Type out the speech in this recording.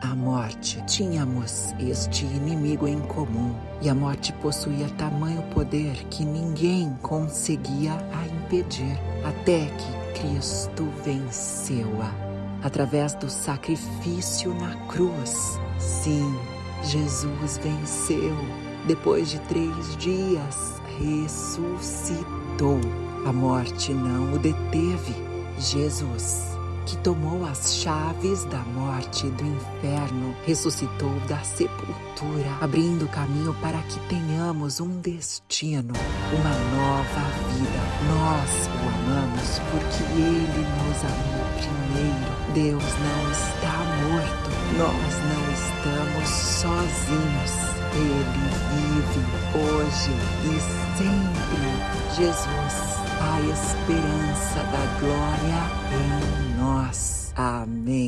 a morte. Tínhamos este inimigo em comum e a morte possuía tamanho poder que ninguém conseguia a impedir, até que Cristo venceu-a através do sacrifício na cruz. Sim, Jesus venceu. Depois de três dias, ressuscitou. A morte não o deteve. Jesus que tomou as chaves da morte e do inferno, ressuscitou da sepultura, abrindo caminho para que tenhamos um destino, uma nova vida. Nós o amamos porque ele nos amou primeiro. Deus não está morto, nós não estamos sozinhos. Ele vive hoje e sempre. Jesus, a esperança da glória em nós. Amém.